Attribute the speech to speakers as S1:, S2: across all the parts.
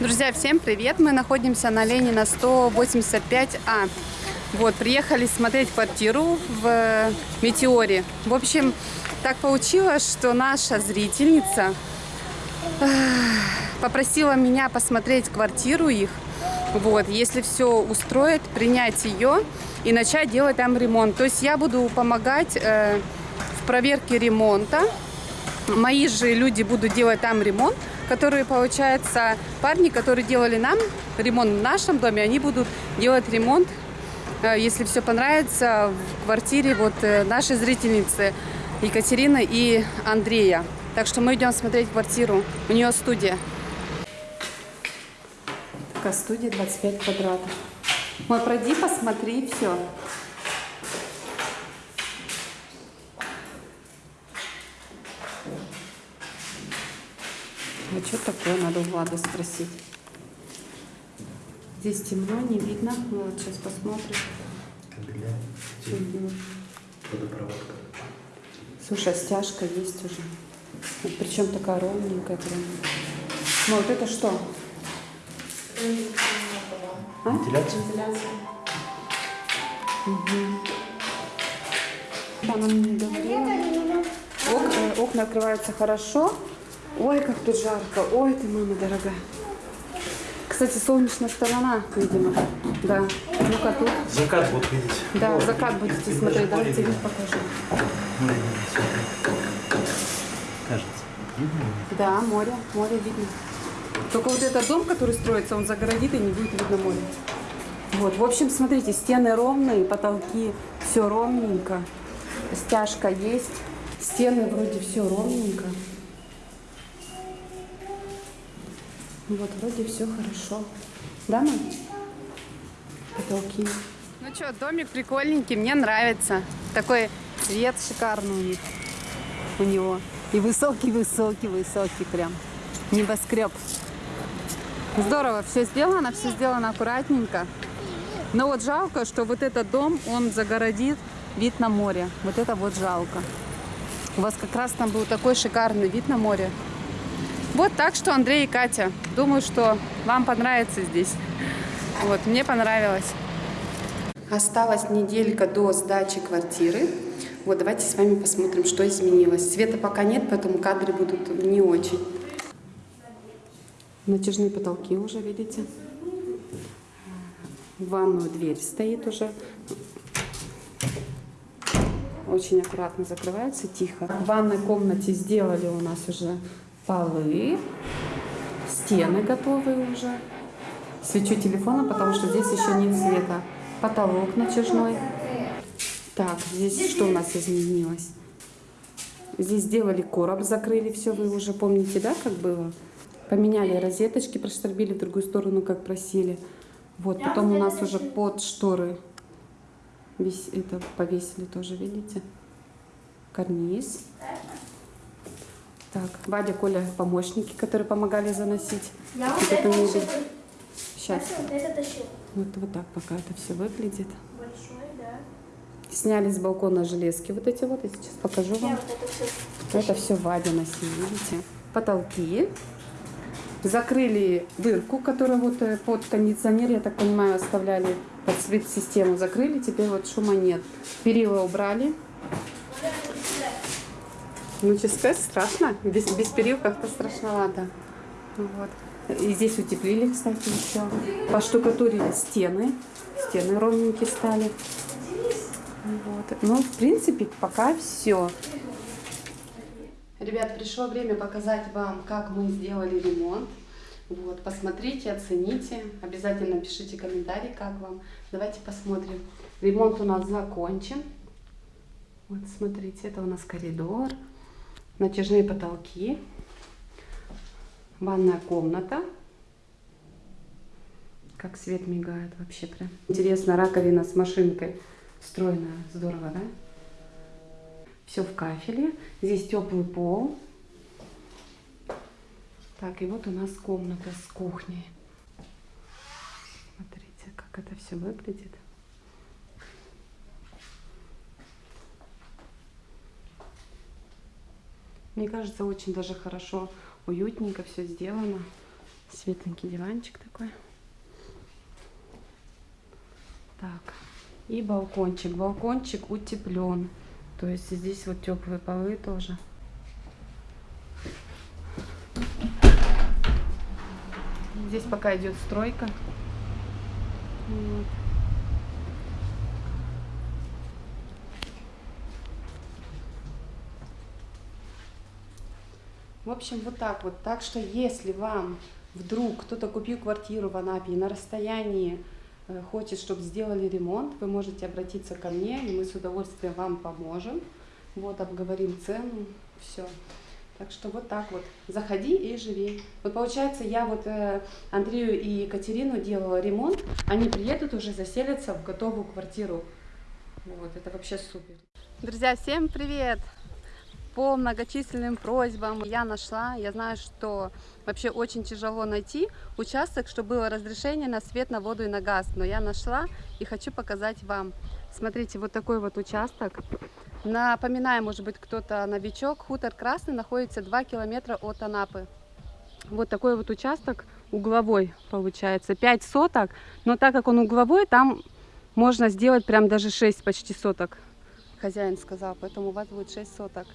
S1: Друзья, всем привет! Мы находимся на Ленина 185А. Вот, приехали смотреть квартиру в Метеоре. В общем, так получилось, что наша зрительница попросила меня посмотреть квартиру их. Вот, если все устроит, принять ее и начать делать там ремонт. То есть я буду помогать э, в проверке ремонта. Мои же люди будут делать там ремонт которые, получается, парни, которые делали нам ремонт в нашем доме, они будут делать ремонт, э, если все понравится, в квартире вот э, нашей зрительницы Екатерины и Андрея. Так что мы идем смотреть квартиру. У нее студия. Такая студия 25 квадратов. Мой, пройди, посмотри, все. А что такое, надо у Влада спросить. Здесь темно, не видно. Ну вот сейчас посмотрим.
S2: Кабеля,
S1: Угу.
S2: водопроводка.
S1: Слушай, а стяжка есть уже. Вот причем такая ровненькая прям. Ну вот это что? А?
S2: Вентиляция?
S1: Она мне говорила. Ок- э, окна открываются хорошо. Ой, как тут жарко. Ой, ты, мама дорогая. Кстати, солнечная сторона, видимо. Да. Ну-ка тут.
S2: Закат вот видите.
S1: Да,
S2: Вот.
S1: закат будете
S2: И
S1: смотреть. Давайте вид покажу.
S2: Море. Кажется. Видно?
S1: Да, море, море видно. Только вот этот дом, который строится, он загородит и не будет видно море. Вот, в общем, смотрите, стены ровные, потолки все ровненько, стяжка есть, стены вроде все ровненько. Вот, вроде все хорошо. Да, мам? Потолки. Ну что, домик прикольненький, мне нравится. Такой цвет шикарный у них, у него. И высокий-высокий-высокий прям. Небоскреб. Здорово, все сделано, все сделано аккуратненько. Но вот жалко, что вот этот дом, он загородит вид на море. Вот это вот жалко. У вас как раз там был такой шикарный вид на море. Вот так что, Андрей и Катя, думаю, что вам понравится здесь. Вот, мне понравилось. Осталась неделька до сдачи квартиры. Вот, давайте с вами посмотрим, что изменилось. Света пока нет, поэтому кадры будут не очень. Натяжные потолки уже, видите? В ванную дверь стоит уже. Очень аккуратно закрывается, тихо. В ванной комнате сделали у нас уже полы. Стены готовые уже. Свечу телефона, потому что здесь еще нет света. Потолок натяжной. Так, здесь что у нас изменилось? Здесь сделали короб, закрыли все, вы уже помните, да, как было? Поменяли розеточки, проштробили в другую сторону, как просили. Вот, потом у нас уже под шторы вис- это повесили тоже, видите? Карниз. Так, Вадя, Коля, помощники, которые помогали заносить.
S3: Я
S1: Вот
S3: это
S1: мебель. Сейчас.
S3: Я вот это тащил.
S1: Вот, вот так пока это все выглядит.
S3: Большой, да.
S1: Сняли с балкона железки вот эти вот. Я сейчас покажу
S3: Я
S1: вам.
S3: вот это все.
S1: Это все Вадя носил, видите? Потолки. Закрыли дырку, которую вот э, под кондиционер, я так понимаю, оставляли под свет-систему. Закрыли, теперь вот шума нет. Перила убрали. Ну, сказать, страшно. Без, без перил как-то страшновато. Вот. И здесь утеплили, кстати, еще. Поштукатурили стены. Стены ровненькие стали. Вот. Ну, в принципе, пока все. Ребят, пришло время показать вам, как мы сделали ремонт. Вот, посмотрите, оцените. Обязательно пишите комментарий, как вам. Давайте посмотрим. Ремонт у нас закончен. Вот, смотрите, это у нас коридор. Натяжные потолки. Ванная комната. Как свет мигает вообще прям. Интересно, раковина с машинкой встроенная. Здорово, да? Все в кафеле. Здесь теплый пол. Так, и вот у нас комната с кухней. Смотрите, как это все выглядит. Мне кажется, очень даже хорошо, уютненько все сделано. Светленький диванчик такой. Так. И балкончик. Балкончик утеплен. То есть здесь вот теплые полы тоже. Здесь пока идет стройка. Вот. В общем, вот так вот. Так что, если вам вдруг кто-то купил квартиру в Анапе и на расстоянии э, хочет, чтобы сделали ремонт, вы можете обратиться ко мне, и мы с удовольствием вам поможем. Вот, обговорим цену, все. Так что вот так вот. Заходи и живи. Вот получается, я вот э, Андрею и Екатерину делала ремонт, они приедут уже заселятся в готовую квартиру. Вот, это вообще супер. Друзья, всем привет! По многочисленным просьбам я нашла, я знаю, что вообще очень тяжело найти участок, чтобы было разрешение на свет, на воду и на газ, но я нашла и хочу показать вам. Смотрите, вот такой вот участок. Напоминаю, может быть, кто-то новичок, хутор Красный находится 2 километра от Анапы. Вот такой вот участок угловой получается, 5 соток, но так как он угловой, там можно сделать прям даже 6 почти соток, хозяин сказал, поэтому у вас будет 6 соток.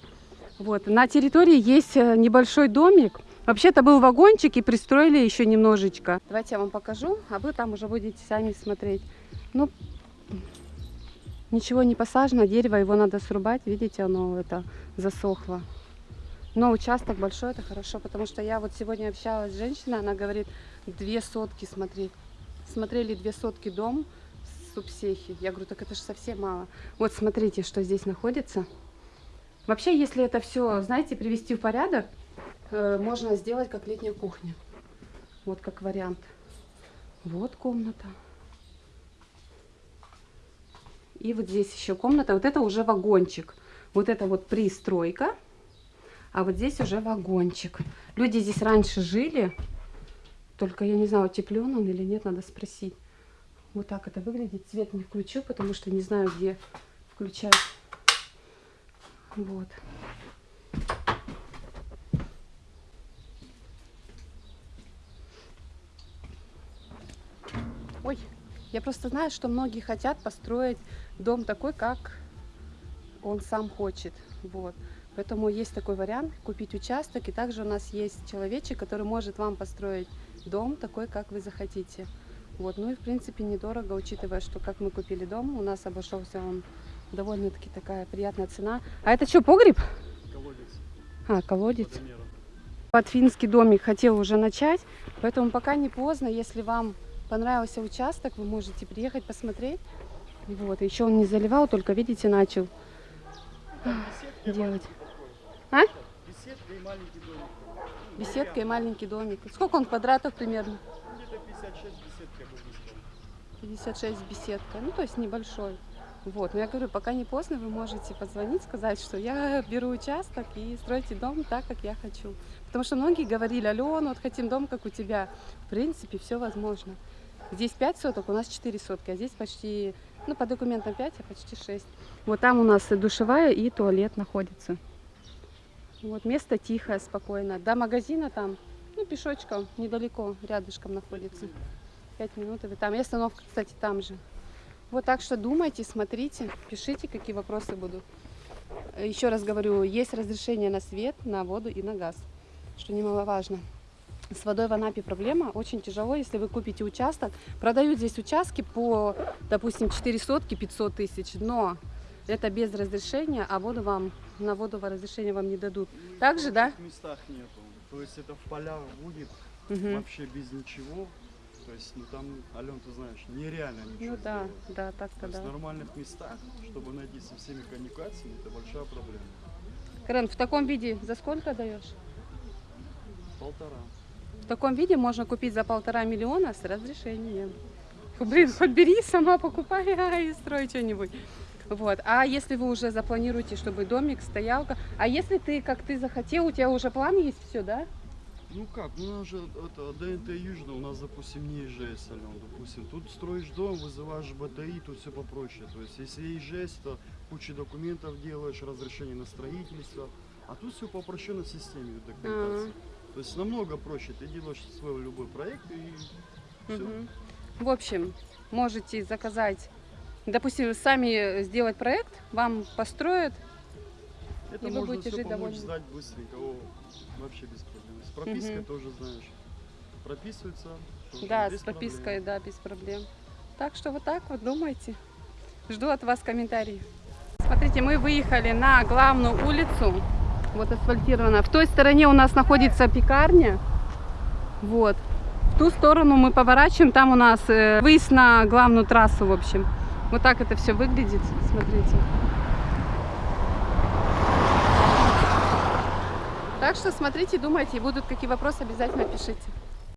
S1: Вот. На территории есть э, небольшой домик. Вообще-то был вагончик и пристроили еще немножечко. Давайте я вам покажу, а вы там уже будете сами смотреть. Ну, ничего не посажено, дерево его надо срубать. Видите, оно это засохло. Но участок большой, это хорошо, потому что я вот сегодня общалась с женщиной, она говорит, две сотки смотреть. Смотрели две сотки дом субсехи. Я говорю, так это же совсем мало. Вот смотрите, что здесь находится. Вообще, если это все, знаете, привести в порядок, э, можно сделать как летняя кухня. Вот как вариант. Вот комната. И вот здесь еще комната. Вот это уже вагончик. Вот это вот пристройка. А вот здесь уже вагончик. Люди здесь раньше жили. Только я не знаю, утеплен он или нет, надо спросить. Вот так это выглядит. Цвет не включу, потому что не знаю, где включать. Вот. Ой, я просто знаю, что многие хотят построить дом такой, как он сам хочет. Вот. Поэтому есть такой вариант, купить участок. И также у нас есть человечек, который может вам построить дом такой, как вы захотите. Вот. Ну и в принципе недорого, учитывая, что как мы купили дом, у нас обошелся он довольно-таки такая приятная цена. А это что, погреб?
S4: Колодец.
S1: А, колодец. Под финский домик хотел уже начать, поэтому пока не поздно, если вам понравился участок, вы можете приехать посмотреть. Вот, еще он не заливал, только, видите, начал
S4: Беседка
S1: делать. А?
S4: Беседка и маленький домик.
S1: Беседка и маленький домик. Сколько он квадратов примерно?
S4: Где-то 56 беседка, я бы сказал.
S1: 56 беседка, ну то есть небольшой. Вот, но я говорю, пока не поздно, вы можете позвонить, сказать, что я беру участок и стройте дом так, как я хочу. Потому что многие говорили, Алена, вот хотим дом, как у тебя. В принципе, все возможно. Здесь 5 соток, у нас 4 сотки, а здесь почти, ну, по документам 5, а почти 6. Вот там у нас и душевая, и туалет находится. Вот место тихое, спокойно. До магазина там, ну, пешочком, недалеко, рядышком находится. 5 минут и там. И остановка, кстати, там же. Вот так что думайте, смотрите, пишите, какие вопросы будут. Э, Еще раз говорю, есть разрешение на свет, на воду и на газ, что немаловажно. С водой в Анапе проблема, очень тяжело, если вы купите участок. Продают здесь участки по, допустим, 4 сотки, 500 тысяч, но это без разрешения, а воду вам, на воду разрешения вам не дадут. Также,
S4: в
S1: да?
S4: прочих местах нету. То есть это в полях будет
S1: Мгм.
S4: вообще без ничего. То есть, ну там, Ален, ты знаешь, нереально ничего
S1: Ну да,
S4: сделать.
S1: да,
S4: То
S1: так-то да.
S4: в нормальных местах, чтобы найти со всеми коммуникациями, это большая проблема.
S1: Карен, в таком виде за сколько даешь?
S4: Полтора.
S1: В таком виде можно купить за полтора миллиона с разрешением. Блин, хоть бери, сама покупай а, и строй что-нибудь. Вот. А если вы уже запланируете, чтобы домик, стоялка, а если ты, как ты захотел, у тебя уже план есть все, да?
S4: Ну как, ну у нас же это ДНТ Южно, у нас, допустим, не ИЖС, Ален, допустим. Тут строишь дом, вызываешь БТИ, тут все попроще. То есть если ИЖС, то кучу документов делаешь, разрешение на строительство. А тут все по упрощенной системе документации. То есть намного проще. Ты делаешь свой любой проект и все.
S1: Мгм. В общем, можете заказать, допустим, сами сделать проект, вам построят.
S4: Это
S1: И вы
S4: можно
S1: будете
S4: все
S1: жить
S4: помочь сдать быстренько. О, вообще без проблем. С пропиской
S1: Мгм.
S4: тоже знаешь. Прописывается. тоже
S1: Да, с пропиской,
S4: проблем.
S1: да, без проблем. Так что вот так вот думайте. Жду от вас комментарии. Смотрите, мы выехали на главную улицу. Вот асфальтирована. В той стороне у нас находится пекарня. Вот. В ту сторону мы поворачиваем. Там у нас э, выезд на главную трассу, в общем. Вот так это все выглядит. Смотрите. Так что смотрите, думайте, будут какие вопросы, обязательно пишите.